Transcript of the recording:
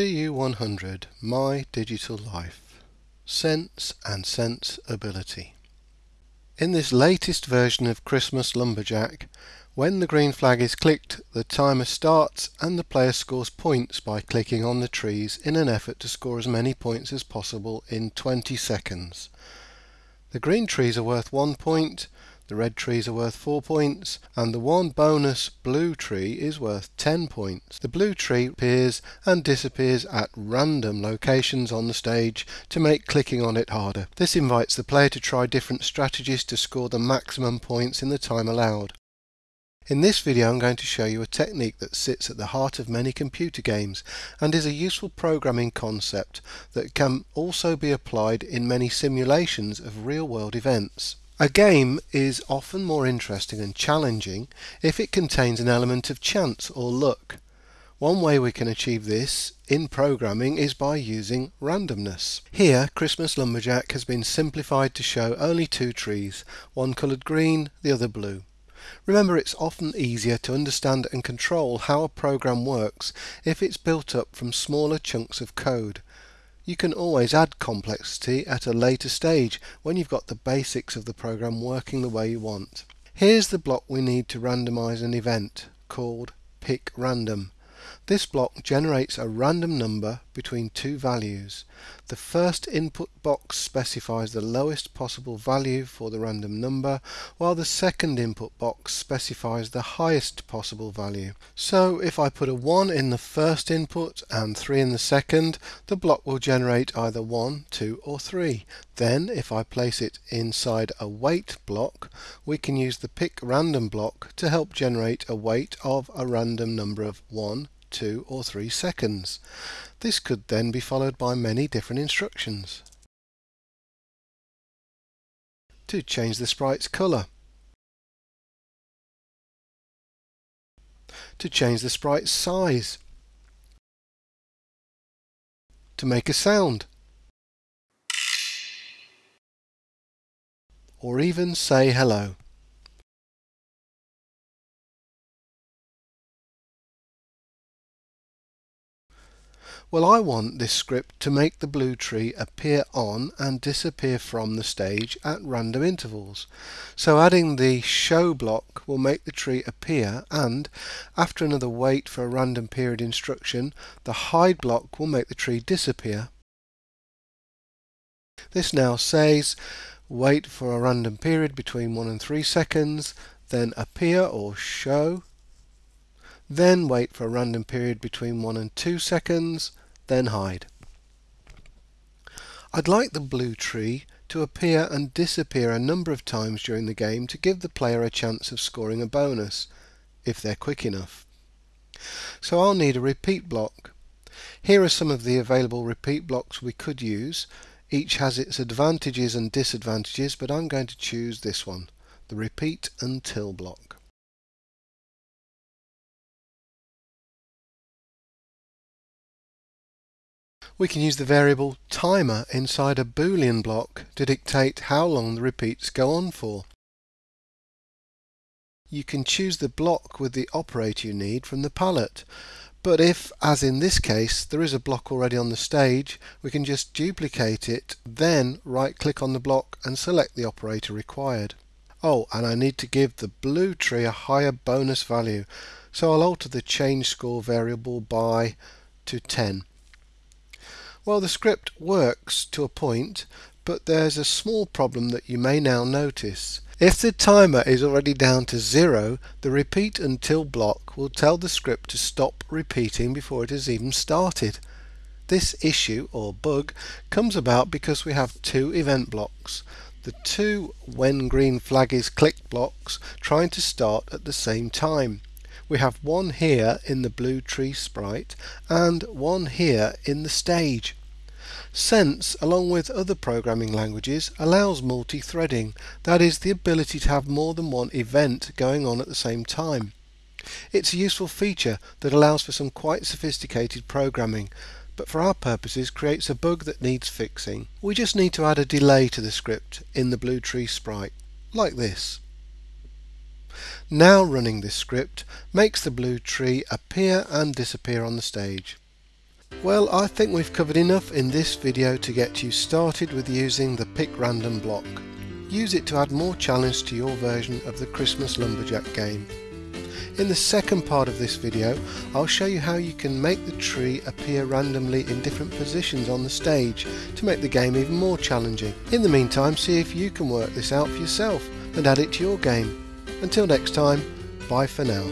TU100 My Digital Life Sense and Sense Ability In this latest version of Christmas Lumberjack, when the green flag is clicked, the timer starts and the player scores points by clicking on the trees in an effort to score as many points as possible in 20 seconds. The green trees are worth 1 point, the red trees are worth 4 points, and the one bonus blue tree is worth 10 points. The blue tree appears and disappears at random locations on the stage to make clicking on it harder. This invites the player to try different strategies to score the maximum points in the time allowed. In this video I'm going to show you a technique that sits at the heart of many computer games and is a useful programming concept that can also be applied in many simulations of real-world events. A game is often more interesting and challenging if it contains an element of chance or luck. One way we can achieve this in programming is by using randomness. Here, Christmas Lumberjack has been simplified to show only two trees, one coloured green, the other blue. Remember it's often easier to understand and control how a program works if it's built up from smaller chunks of code. You can always add complexity at a later stage when you've got the basics of the program working the way you want. Here's the block we need to randomize an event called pick random. This block generates a random number between two values. The first input box specifies the lowest possible value for the random number, while the second input box specifies the highest possible value. So if I put a 1 in the first input and 3 in the second, the block will generate either 1, 2 or 3. Then if I place it inside a wait block, we can use the pick random block to help generate a wait of a random number of 1, 2 or 3 seconds. This could then be followed by many different instructions. To change the sprite's colour. To change the sprite's size. To make a sound. Or even say hello. Well, I want this script to make the blue tree appear on and disappear from the stage at random intervals. So adding the show block will make the tree appear and, after another wait for a random period instruction, the hide block will make the tree disappear. This now says wait for a random period between 1 and 3 seconds, then appear or show, then wait for a random period between 1 and 2 seconds, then hide. I'd like the blue tree to appear and disappear a number of times during the game to give the player a chance of scoring a bonus, if they're quick enough. So I'll need a repeat block. Here are some of the available repeat blocks we could use. Each has its advantages and disadvantages, but I'm going to choose this one, the repeat until block. We can use the variable timer inside a boolean block to dictate how long the repeats go on for. You can choose the block with the operator you need from the palette, but if, as in this case, there is a block already on the stage, we can just duplicate it, then right-click on the block and select the operator required. Oh, and I need to give the blue tree a higher bonus value, so I'll alter the change score variable by to 10. Well, the script works to a point, but there's a small problem that you may now notice. If the timer is already down to zero, the repeat until block will tell the script to stop repeating before it has even started. This issue, or bug, comes about because we have two event blocks. The two when green flag is clicked blocks trying to start at the same time. We have one here in the blue tree sprite and one here in the stage. Sense, along with other programming languages, allows multi-threading, that is, the ability to have more than one event going on at the same time. It's a useful feature that allows for some quite sophisticated programming, but for our purposes creates a bug that needs fixing. We just need to add a delay to the script in the blue tree sprite, like this. Now running this script makes the blue tree appear and disappear on the stage. Well, I think we've covered enough in this video to get you started with using the Pick Random block. Use it to add more challenge to your version of the Christmas Lumberjack game. In the second part of this video, I'll show you how you can make the tree appear randomly in different positions on the stage to make the game even more challenging. In the meantime, see if you can work this out for yourself and add it to your game. Until next time, bye for now.